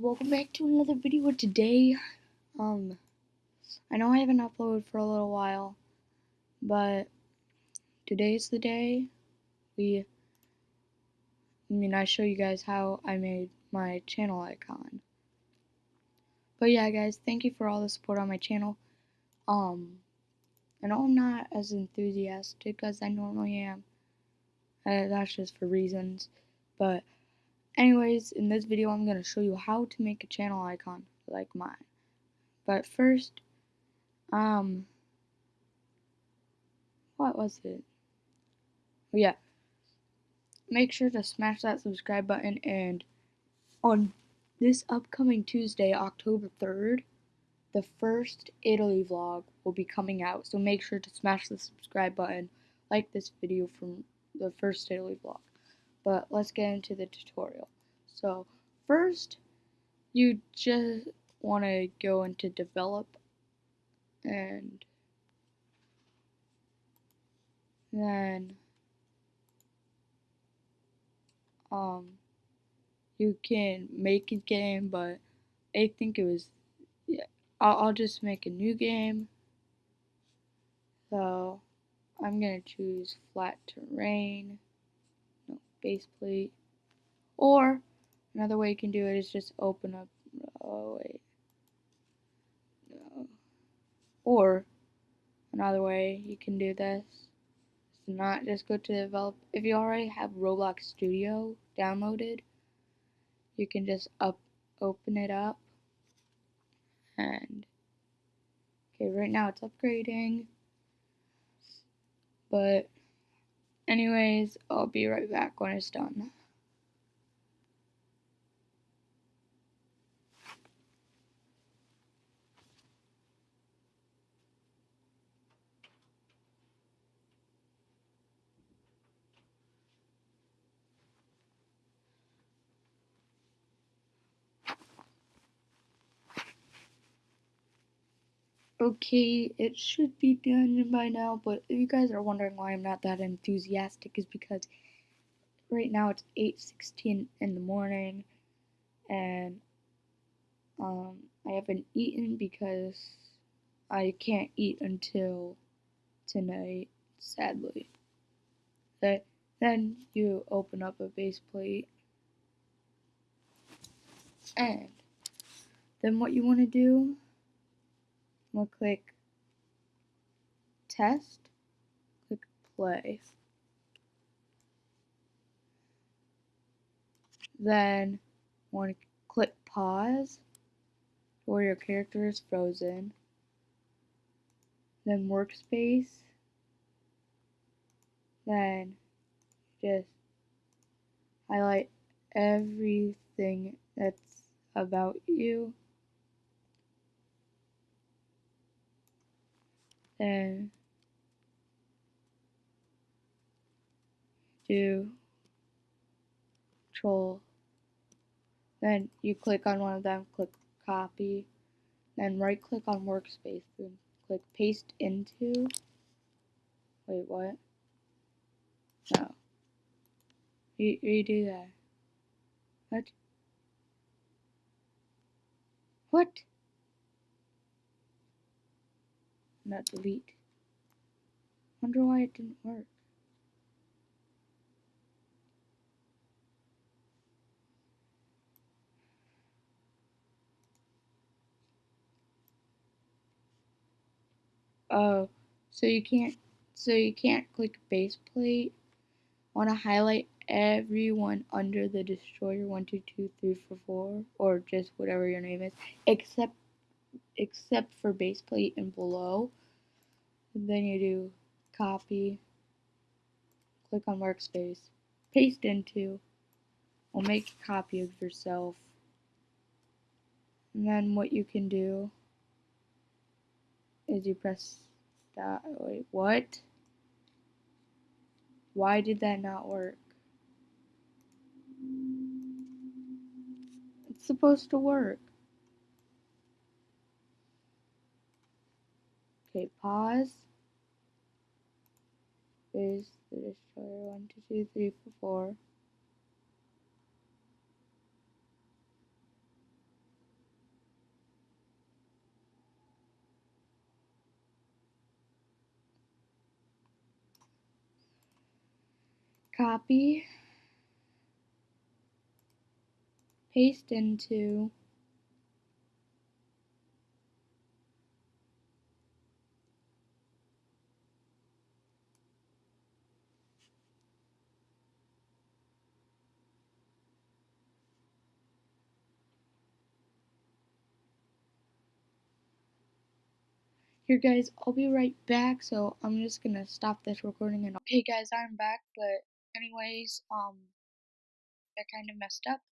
welcome back to another video today. Um, I know I haven't uploaded for a little while, but today's the day. We, I mean, I show you guys how I made my channel icon. But yeah, guys, thank you for all the support on my channel. Um, I know I'm not as enthusiastic as I normally am. Uh, that's just for reasons, but Anyways, in this video I'm going to show you how to make a channel icon like mine. But first, um, what was it? Oh, yeah, make sure to smash that subscribe button and on this upcoming Tuesday, October 3rd, the first Italy vlog will be coming out. So make sure to smash the subscribe button, like this video from the first Italy vlog. But let's get into the tutorial. So first, you just want to go into develop and then um you can make a game but I think it was yeah I'll, I'll just make a new game so I'm gonna choose flat terrain base plate. Or Another way you can do it is just open up, oh wait, no. Or, another way you can do this is not just go to develop, if you already have Roblox Studio downloaded, you can just up, open it up, and, okay, right now it's upgrading, but, anyways, I'll be right back when it's done. Okay, it should be done by now, but if you guys are wondering why I'm not that enthusiastic is because right now it's 8.16 in the morning, and um, I haven't eaten because I can't eat until tonight, sadly. But then you open up a base plate, and then what you want to do We'll click test, click play. Then want to click pause where your character is frozen. Then workspace. Then just highlight everything that's about you. Then do control. Then you click on one of them click copy. Then right click on workspace then click paste into. Wait what? No. You redo that. What? What not delete. Wonder why it didn't work. Oh, so you can't, so you can't click base plate. Want to highlight everyone under the destroyer one two two three four four or just whatever your name is, except except for base plate and below. Then you do copy, click on workspace, paste into, or make a copy of yourself. And then what you can do is you press that, wait, what? Why did that not work? It's supposed to work. Okay, pause. Is the destroyer. One, two, two, three, four, four. Copy. Paste into Here guys, I'll be right back, so I'm just gonna stop this recording and okay guys, I'm back, but anyways, um I kinda messed up.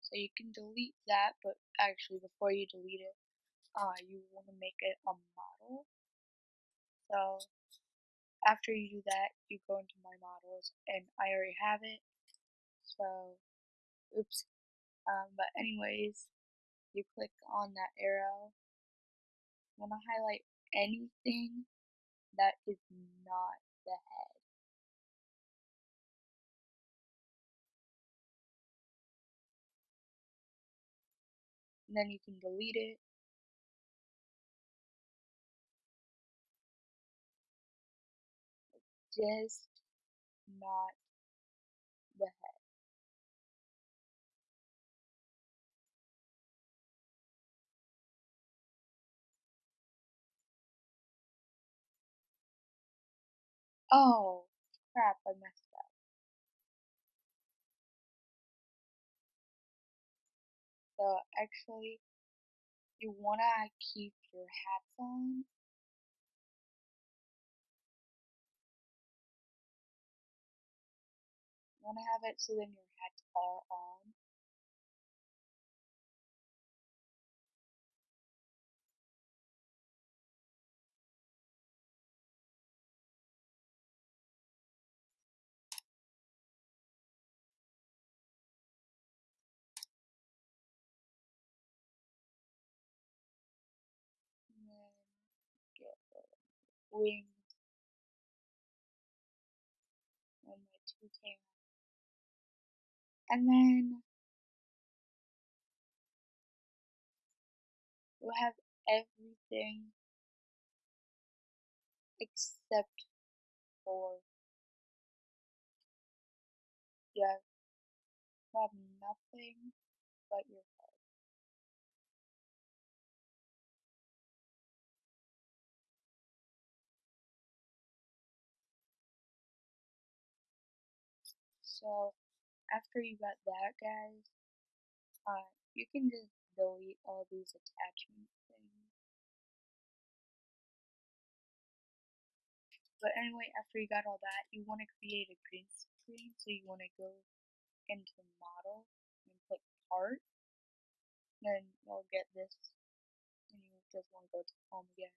So you can delete that, but actually before you delete it, uh you wanna make it a model. So after you do that, you go into my models and I already have it. So oops. Um but anyways, you click on that arrow. You wanna highlight anything that is not the head. And then you can delete it. Just not Oh, crap, I messed up. So actually, you wanna keep your hats on. You wanna have it so then your hats are on. Wings and my two tails. And then you'll have everything except for have, you have nothing but your So after you got that guys, uh, you can just delete all these attachment things. But anyway, after you got all that, you want to create a green screen. So you want to go into model and click part. Then you'll get this and you just want to go to home again.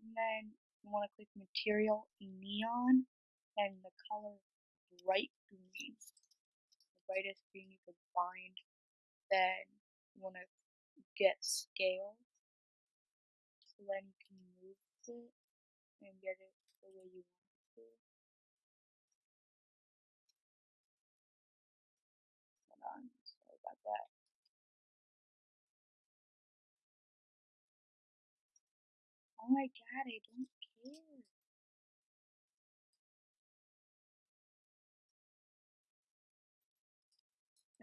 And then you want to click material neon and the color bright green. The brightest green you can find. Then you want to get scale. So then you can move it and get it the way you want it to. Hold on, sorry about that. Oh my god, I don't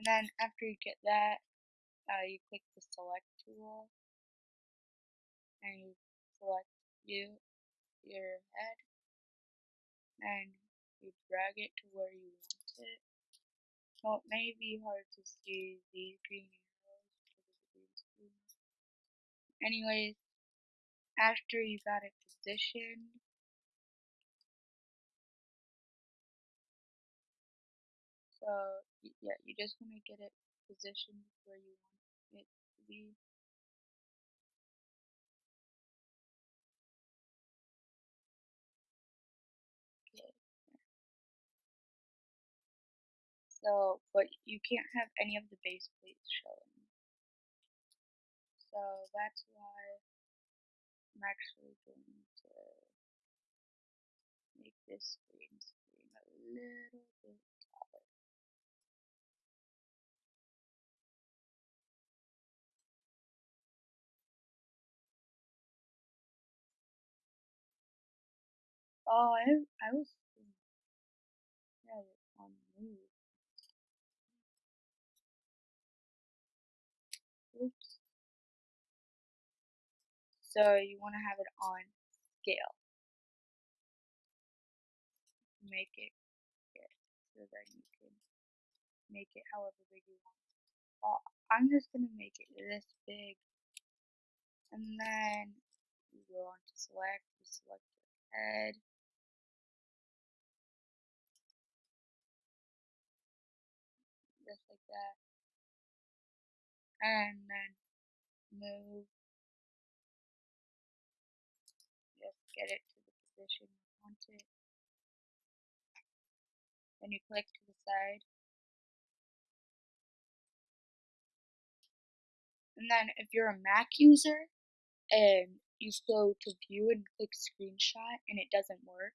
And then after you get that, uh, you click the select tool and you select you, your head, and you drag it to where you want it. So it may be hard to see these green arrows because of the green screen. Anyways, after you got it positioned, so yeah, you just want to get it positioned where you want it to be. So, but you can't have any of the base plates showing. So that's why I'm actually going to make this green screen a little bit Oh, I, I was Ooh. Oops. So you want to have it on scale. Make it good so that you can make it however big you want. Well, I'm just gonna make it this big, and then you go on to select. You select your head. That. And then move just get it to the position you want it. Then you click to the side. And then if you're a Mac user and you go to view and click screenshot and it doesn't work,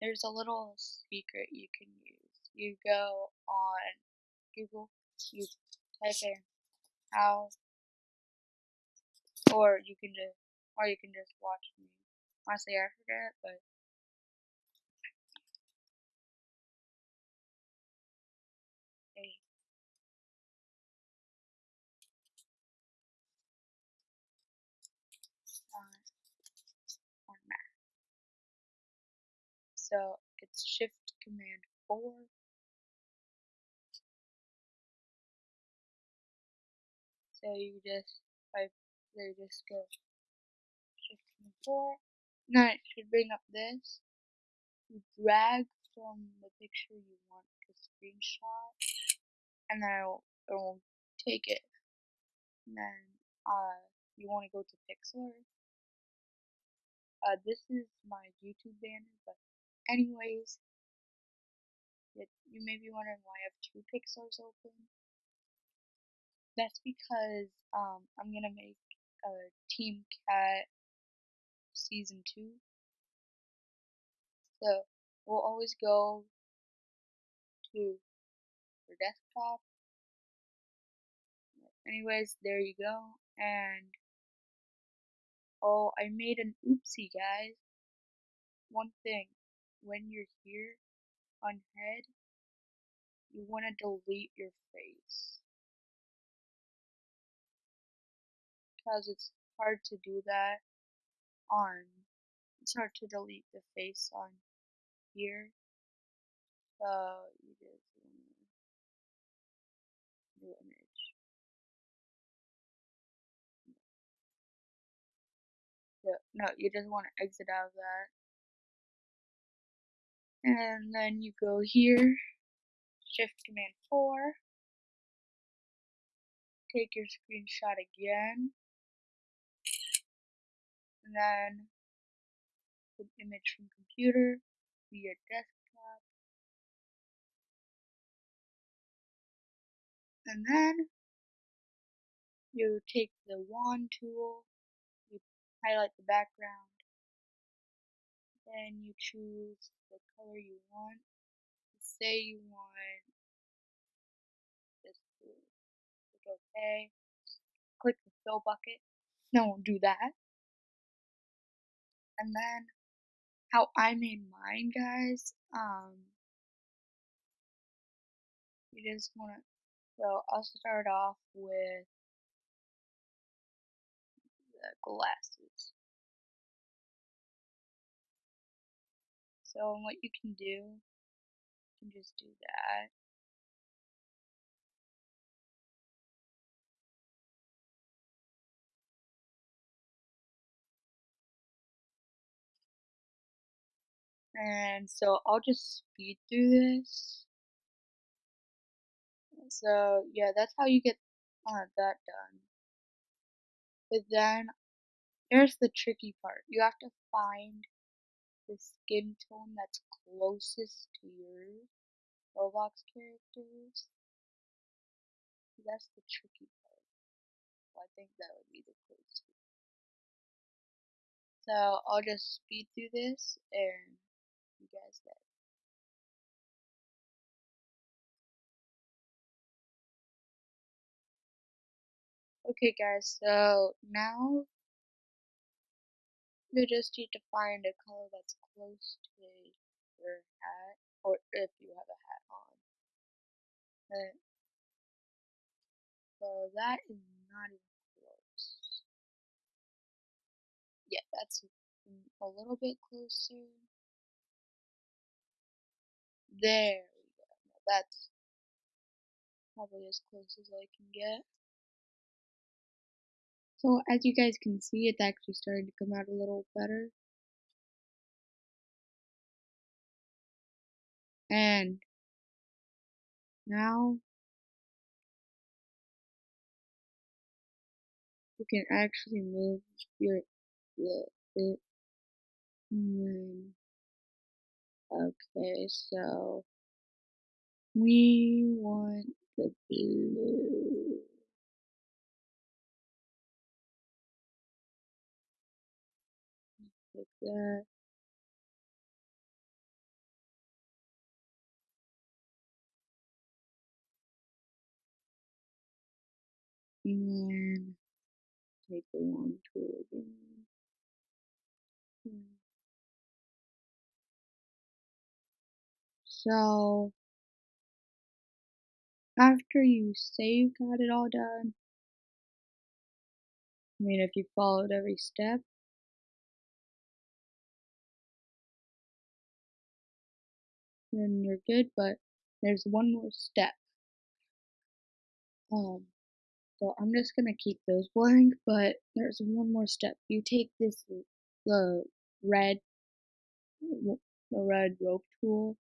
there's a little secret you can use. You go on Google, you type in how or you can just or you can just watch me. Honestly I forget, but. So it's Shift Command 4. So you just type, so you just go Shift 4. Now it should bring up this. You drag from the picture you want to screenshot, and then it will, it will take it. And then uh, you want to go to Pixlr. Uh, this is my YouTube banner, but anyways, it, you may be wondering why I have two Pixlrs open. That's because um, I'm gonna make a Team Cat season two. So we'll always go to your desktop. Anyways, there you go. And oh, I made an oopsie, guys. One thing, when you're here on head, you want to delete your face. Because it's hard to do that on, it's hard to delete the face on here. So you just new image. So, no, you just want to exit out of that. And then you go here, Shift Command 4, take your screenshot again, then put image from computer your desktop. And then you take the wand tool, you highlight the background, then you choose the color you want. Say you want this blue. Click OK. Click the fill bucket. No, do that. And then how I made mine, guys. Um, you just want to. So I'll start off with the glasses. So what you can do, you can just do that. And so I'll just speed through this. So yeah, that's how you get uh, that done. But then there's the tricky part. You have to find the skin tone that's closest to your Roblox characters. That's the tricky part. I think that would be the closest. So I'll just speed through this and you guys that. Okay guys, so now you just need to find a color that's close to your hat, or if you have a hat on. But, so that is not even close. Yeah, that's a little bit closer. There we go. That's probably as close as I can get. So as you guys can see, it's actually starting to come out a little better. And now you can actually move your the it. Okay, so we want the blue. Like that. And then take the wand tool again. So after you say you got it all done, I mean if you followed every step, then you're good, but there's one more step. Um, so I'm just gonna keep those blank, but there's one more step. You take this, the red, the red rope tool,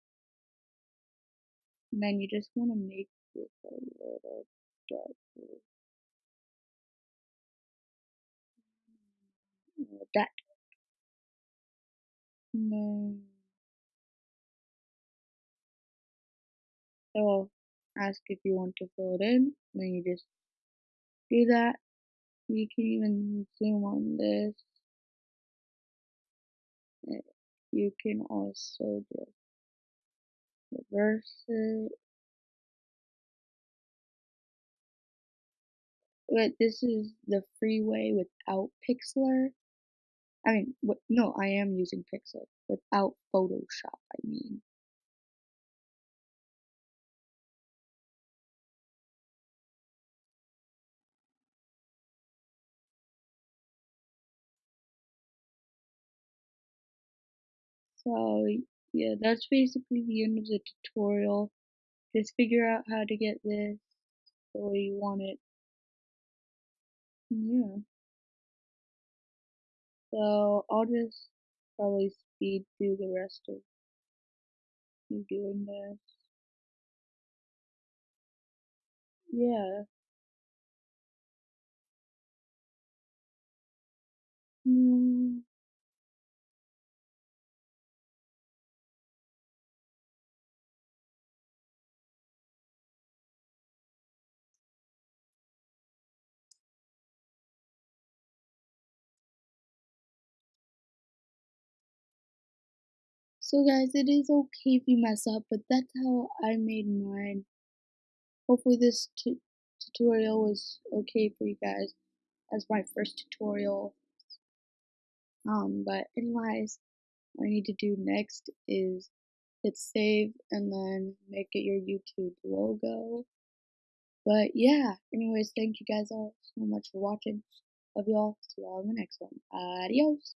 and then you just want to make this a little darker. Mm, that. And then it will ask if you want to fill it in, then you just do that. You can even zoom on this. Eh, you can also just it. But this is the freeway without Pixlr. I mean, what, no, I am using Pixlr without Photoshop, I mean. So, yeah, that's basically the end of the tutorial. Just figure out how to get this the way you want it. Yeah. So, I'll just probably speed through the rest of me doing this. Yeah. Mm. So guys, it is okay if you mess up, but that's how I made mine. Hopefully this tutorial was okay for you guys as my first tutorial. Um, but anyways, what I need to do next is hit save and then make it your YouTube logo. But yeah, anyways, thank you guys all so much for watching. Love y'all. See y'all in the next one. Adios.